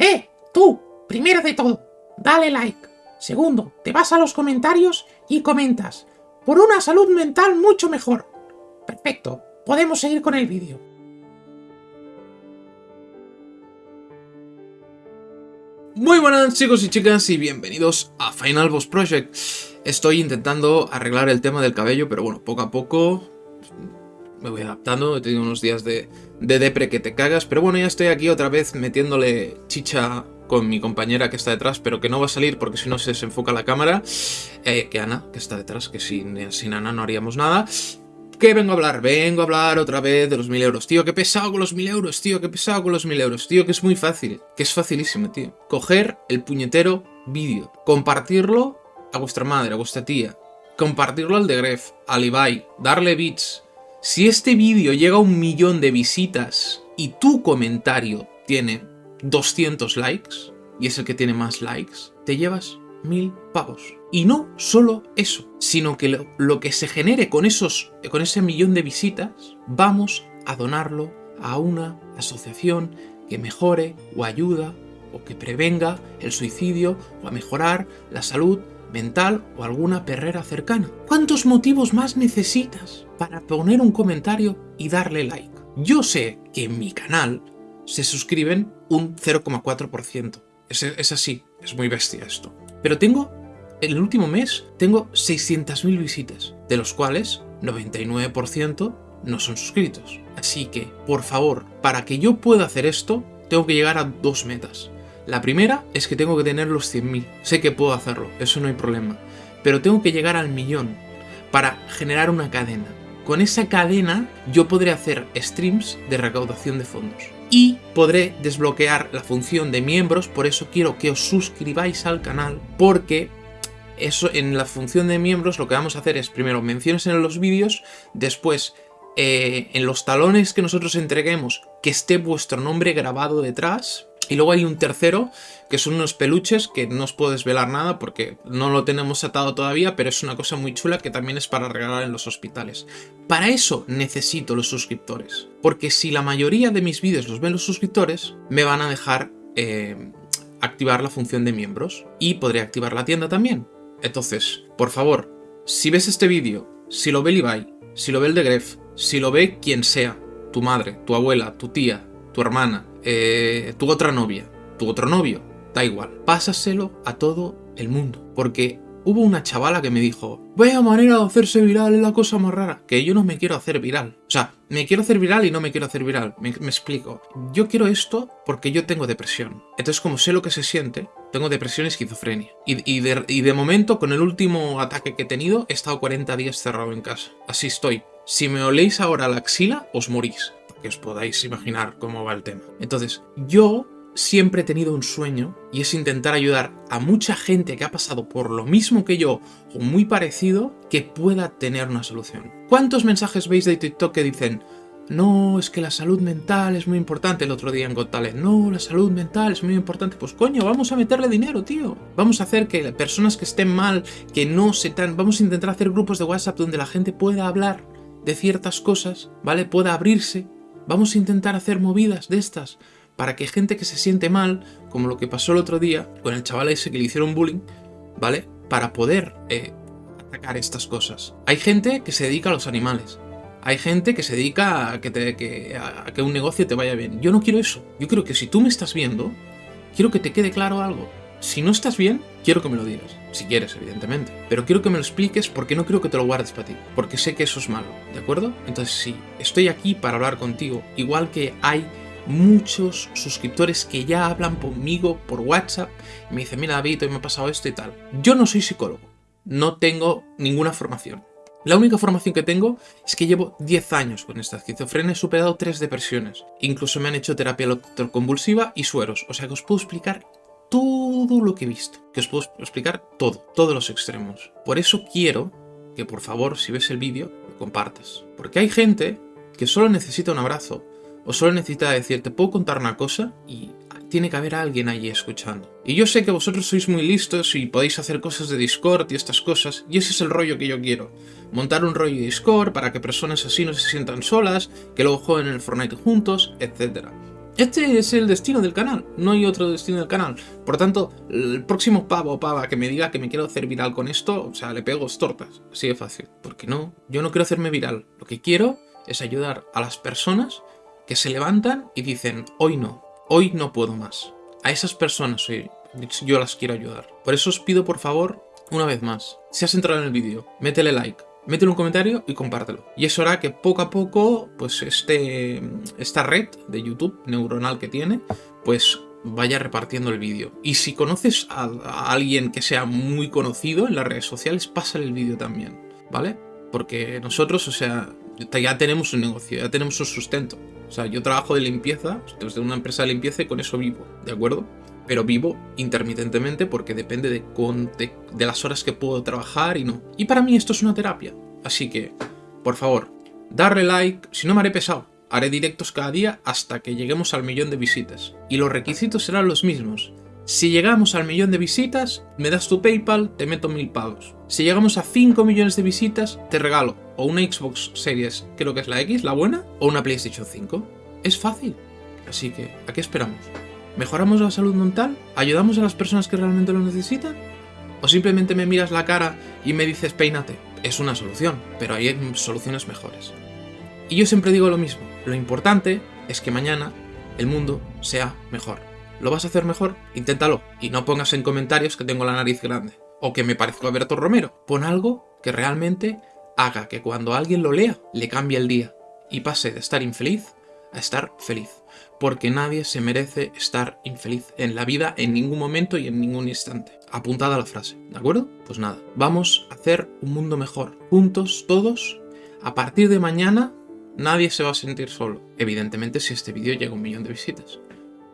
¡Eh! Tú, primero de todo, dale like. Segundo, te vas a los comentarios y comentas. Por una salud mental mucho mejor. Perfecto, podemos seguir con el vídeo. Muy buenas chicos y chicas y bienvenidos a Final Boss Project. Estoy intentando arreglar el tema del cabello, pero bueno, poco a poco me voy adaptando. He tenido unos días de, de depre que te cagas, pero bueno, ya estoy aquí otra vez metiéndole chicha con mi compañera que está detrás, pero que no va a salir porque si no se desenfoca la cámara. Eh, que Ana, que está detrás, que sin, sin Ana no haríamos nada. ¿Qué vengo a hablar? Vengo a hablar otra vez de los mil euros. Tío, qué pesado con los mil euros, tío, qué pesado con los mil euros. Tío, que es muy fácil, que es facilísimo, tío. Coger el puñetero vídeo, compartirlo a vuestra madre, a vuestra tía, compartirlo al de Gref, al Ibai, darle bits. Si este vídeo llega a un millón de visitas y tu comentario tiene 200 likes, y es el que tiene más likes, te llevas mil pavos. Y no solo eso, sino que lo, que se genere con, esos, con ese millón de visitas, vamos a donarlo a una asociación que mejore o ayuda o que prevenga el suicidio o a mejorar la salud mental o alguna perrera cercana. ¿Cuántos motivos más necesitas para poner un comentario y darle like? Yo sé que en mi canal se suscriben un 0,4%. Es, es así, es muy bestia esto. Pero tengo, en el último mes, tengo 600.000 visitas, de los cuales 99% no son suscritos. Así que, por favor, para que yo pueda hacer esto, tengo que llegar a dos metas. La primera es que tengo que tener los 100.000. Sé que puedo hacerlo, eso no hay problema. Pero tengo que llegar al millón para generar una cadena. Con esa cadena yo podré hacer streams de recaudación de fondos. Y podré desbloquear la función de miembros, por eso quiero que os suscribáis al canal, porque eso en la función de miembros lo que vamos a hacer es primero menciones en los vídeos, después eh, en los talones que nosotros entreguemos que esté vuestro nombre grabado detrás, y luego hay un tercero, que son unos peluches, que no os puedo desvelar nada porque no lo tenemos atado todavía, pero es una cosa muy chula que también es para regalar en los hospitales. Para eso necesito los suscriptores, porque si la mayoría de mis vídeos los ven los suscriptores, me van a dejar eh, activar la función de miembros y podré activar la tienda también. Entonces, por favor, si ves este vídeo, si lo ve Levi, si lo ve el de Gref, si lo ve quien sea, tu madre, tu abuela, tu tía, tu hermana, eh, tu otra novia, tu otro novio, da igual. Pásaselo a todo el mundo. Porque hubo una chavala que me dijo, vaya manera de hacerse viral es la cosa más rara. Que yo no me quiero hacer viral. O sea, me quiero hacer viral y no me quiero hacer viral. Me, explico. Yo quiero esto porque yo tengo depresión. Entonces, como sé lo que se siente, tengo depresión y esquizofrenia. Y, y, de, y de momento, con el último ataque que he tenido, he estado 40 días cerrado en casa. Así estoy. Si me oléis ahora la axila, os morís que os podáis imaginar cómo va el tema. Entonces, yo siempre he tenido un sueño y es intentar ayudar a mucha gente que ha pasado por lo mismo que yo o muy parecido que pueda tener una solución. ¿Cuántos mensajes veis de TikTok que dicen no, es que la salud mental es muy importante el otro día en Got No, la salud mental es muy importante. Pues coño, vamos a meterle dinero, tío. Vamos a hacer que personas que estén mal, que no se tan... Vamos a intentar hacer grupos de WhatsApp donde la gente pueda hablar de ciertas cosas, ¿vale? Pueda abrirse Vamos a intentar hacer movidas de estas para que gente que se siente mal, como lo que pasó el otro día con el chaval ese que le hicieron bullying, ¿vale? Para poder eh, atacar estas cosas. Hay gente que se dedica a los animales. Hay gente que se dedica a que, a que un negocio te vaya bien. Yo no quiero eso. Yo quiero que si tú me estás viendo, quiero que te quede claro algo. Si no estás bien, quiero que me lo digas. Si quieres, evidentemente. Pero quiero que me lo expliques porque no quiero que te lo guardes para ti. Porque sé que eso es malo, ¿de acuerdo? Entonces sí, estoy aquí para hablar contigo. Igual que hay muchos suscriptores que ya hablan conmigo por WhatsApp y me dicen, mira David, hoy me ha pasado esto y tal. Yo no soy psicólogo. No tengo ninguna formación. La única formación que tengo es que llevo 10 años con esta esquizofrenia, he superado 3 depresiones. Incluso me han hecho terapia electroconvulsiva y sueros, o sea que os puedo explicar todo lo que he visto, que os puedo explicar todo, todos los extremos. Por eso quiero que por favor, si ves el vídeo, lo compartas. Porque hay gente que solo necesita un abrazo, o solo necesita decir, te puedo contar una cosa y tiene que haber alguien allí escuchando. Y yo sé que vosotros sois muy listos y podéis hacer cosas de Discord y estas cosas, y ese es el rollo que yo quiero. Montar un rollo de Discord para que personas así no se sientan solas, que luego jueguen en el Fortnite juntos, etc. Este es el destino del canal, no hay otro destino del canal. Por tanto, el próximo pavo o pava que me diga que me quiero hacer viral con esto, o sea, le pego tortas. Así de fácil. Porque no, yo no quiero hacerme viral. Lo que quiero es ayudar a las personas que se levantan y dicen, hoy no, hoy no puedo más. A esas personas yo las quiero ayudar. Por eso os pido, por favor, una vez más, si has entrado en el vídeo, métele like, métele un comentario y compártelo. Y eso hará que poco a poco, pues este, esta red de YouTube neuronal que tiene, pues vaya repartiendo el vídeo. Y si conoces a, alguien que sea muy conocido en las redes sociales, pásale el vídeo también, ¿vale? Porque nosotros, o sea, ya tenemos un negocio, ya tenemos un sustento. O sea, yo trabajo de limpieza, desde una empresa de limpieza y con eso vivo, ¿de acuerdo? Pero vivo intermitentemente porque depende de, las horas que puedo trabajar y no. Y para mí esto es una terapia. Así que, por favor, darle like, si no me haré pesado. Haré directos cada día hasta que lleguemos al millón de visitas. Y los requisitos serán los mismos. Si llegamos al millón de visitas, me das tu PayPal, te meto mil pavos. Si llegamos a 5 millones de visitas, te regalo o una Xbox Series, creo que es la X, la buena, o una PlayStation 5. Es fácil. Así que, ¿a qué esperamos? ¿Mejoramos la salud mental? ¿Ayudamos a las personas que realmente lo necesitan? ¿O simplemente me miras la cara y me dices peínate? Es una solución, pero hay soluciones mejores. Y yo siempre digo lo mismo, lo importante es que mañana el mundo sea mejor. ¿Lo vas a hacer mejor? Inténtalo. Y no pongas en comentarios que tengo la nariz grande. O que me parezco a Berto Romero. Pon algo que realmente haga que cuando alguien lo lea, le cambie el día. Y pase de estar infeliz a estar feliz porque nadie se merece estar infeliz en la vida en ningún momento y en ningún instante. Apuntada la frase, ¿de acuerdo? Pues nada, vamos a hacer un mundo mejor, juntos, todos. A partir de mañana, nadie se va a sentir solo. Evidentemente, si este vídeo llega a un millón de visitas.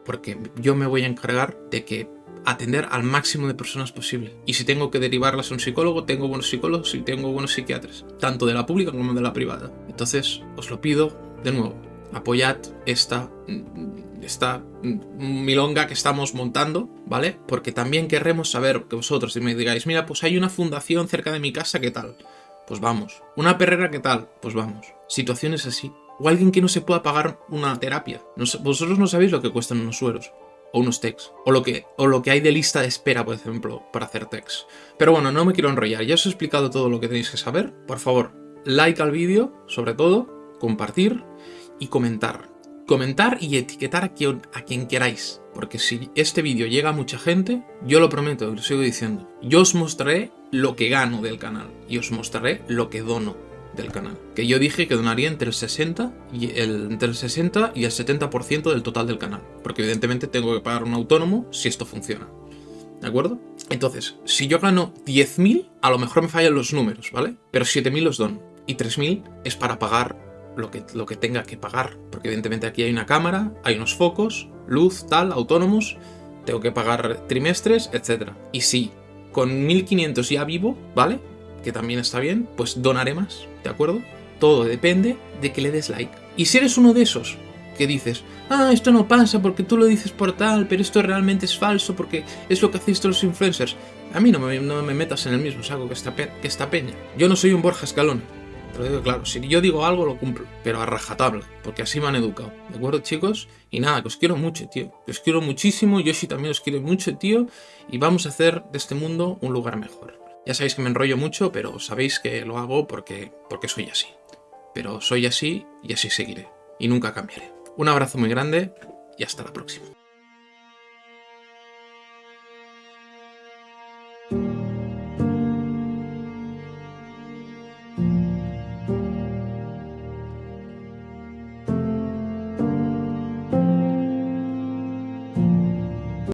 Porque yo me voy a encargar de que atender al máximo de personas posible. Y si tengo que derivarlas a un psicólogo, tengo buenos psicólogos y tengo buenos psiquiatras, tanto de la pública como de la privada. Entonces, os lo pido de nuevo, apoyad esta, esta milonga que estamos montando, ¿vale? Porque también querremos saber que vosotros si me digáis, mira, pues hay una fundación cerca de mi casa, ¿qué tal? Pues vamos. Una perrera, ¿qué tal? Pues vamos. Situaciones así. O alguien que no se pueda pagar una terapia. vosotros no sabéis lo que cuestan unos sueros. O unos techs. O lo, que, o lo que hay de lista de espera, por ejemplo, para hacer techs. Pero bueno, no me quiero enrollar. Ya os he explicado todo lo que tenéis que saber. Por favor, like al vídeo, sobre todo. Compartir y comentar. Comentar y etiquetar a quien, a quien queráis. Porque si este vídeo llega a mucha gente, yo lo prometo, lo sigo diciendo. Yo os mostraré lo que gano del canal. Y os mostraré lo que dono del canal. Que yo dije que donaría entre el 60 y el, entre el, 60 y el 70% del total del canal. Porque evidentemente tengo que pagar un autónomo si esto funciona. ¿De acuerdo? Entonces, si yo gano 10.000, a lo mejor me fallan los números, ¿vale? Pero 7.000 los dono. Y 3.000 es para pagar lo que, lo que tenga que pagar. Porque evidentemente aquí hay una cámara, hay unos focos, luz, tal, autónomos, tengo que pagar trimestres, etc. Y si con 1500 ya vivo, ¿vale? Que también está bien, pues donaré más, ¿de acuerdo? Todo depende de que le des like. Y si eres uno de esos que dices, ah, esto no pasa porque tú lo dices por tal, pero esto realmente es falso porque es lo que hacéis todos los influencers. A mí no me, no me metas en el mismo saco que esta, que esta peña. Yo no soy un Borja Escalón, claro, si yo digo algo lo cumplo, pero a rajatabla, porque así me han educado. ¿De acuerdo, chicos? Y nada, que os quiero mucho, tío. Que os quiero muchísimo, Yoshi también os quiere mucho, tío. Y vamos a hacer de este mundo un lugar mejor. Ya sabéis que me enrollo mucho, pero sabéis que lo hago porque, porque soy así. Pero soy así y así seguiré. Y nunca cambiaré. Un abrazo muy grande y hasta la próxima.